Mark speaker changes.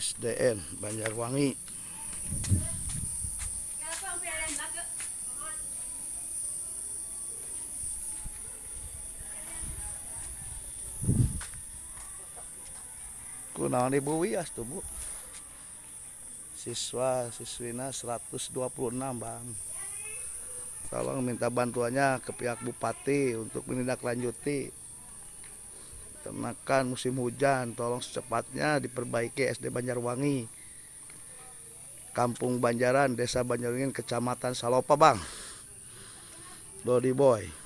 Speaker 1: SDN Banjarwangi kunaon ibu wias tuh bu? Siswa siswina 126 bang. Tolong minta bantuannya ke pihak bupati untuk menindaklanjuti ternakan musim hujan tolong secepatnya diperbaiki SD Banjarwangi Kampung Banjaran Desa Banjarwangi Kecamatan Salopa Bang. Dodi Boy